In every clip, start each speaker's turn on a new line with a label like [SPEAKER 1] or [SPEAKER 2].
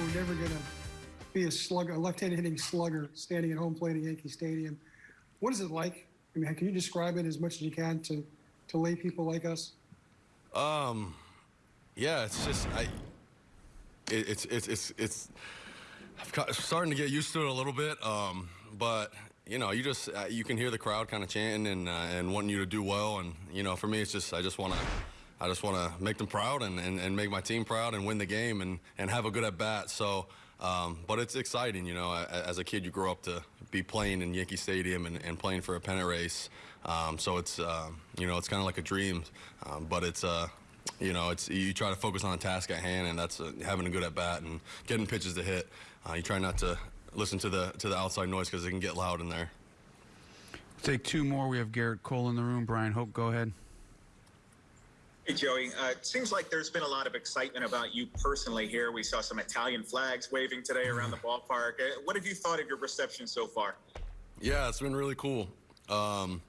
[SPEAKER 1] were never going to be a slugger, a left-handed hitting slugger standing at home plate at Yankee Stadium. What is it like? I mean, can you describe it as much as you can to, to lay people like us?
[SPEAKER 2] Um, yeah, it's just I. It, it's it's it's it's. I'm ca- starting to get used to it a little bit, um, but you know, you just uh, you can hear the crowd kind of chanting and uh, and wanting you to do well, and you know, for me, it's just I just want to. I just want to make them proud and, and, and make my team proud and win the game and, and have a good at bat. So, um, but it's exciting, you know. As a kid, you grow up to be playing in Yankee Stadium and, and playing for a pennant race. Um, so it's um, you know it's kind of like a dream, um, but it's uh, you know it's you try to focus on the task at hand, and that's uh, having a good at bat and getting pitches to hit. Uh, you try not to listen to the to the outside noise because it can get loud in there.
[SPEAKER 3] Take two more. We have Gerrit Cole in the room. Bryan Hoch, go ahead.
[SPEAKER 4] Hey, Joey. Uh, it seems like there's been a lot of excitement about you personally here. We saw some Italian flags waving today around the ballpark. Uh, what have you thought of your reception so far?
[SPEAKER 2] Yeah, it's been really cool. Um,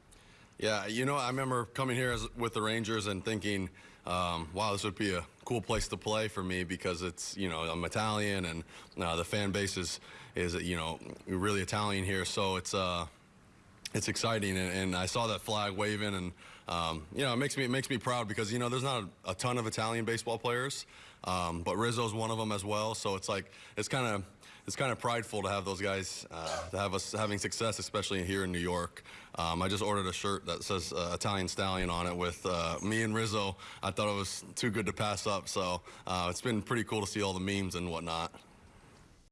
[SPEAKER 2] yeah, you know, I remember coming here as, with the Rangers and thinking, um, wow, this would be a cool place to play for me because it's, you know, I'm Italian and uh, the fan base is, is, you know, really Italian here. So it's, uh, it's exciting, and, and I saw that flag waving, and um, you know, it makes me it makes me proud because you know there's not a, a ton of Italian baseball players, um, but Rizzo's one of them as well. So it's like it's kind of it's kind of prideful to have those guys uh, to have us having success, especially here in New York. Um, I just ordered a shirt that says uh, Italian Stallion on it with uh, me and Rizzo. I thought it was too good to pass up, so uh, it's been pretty cool to see all the memes and whatnot.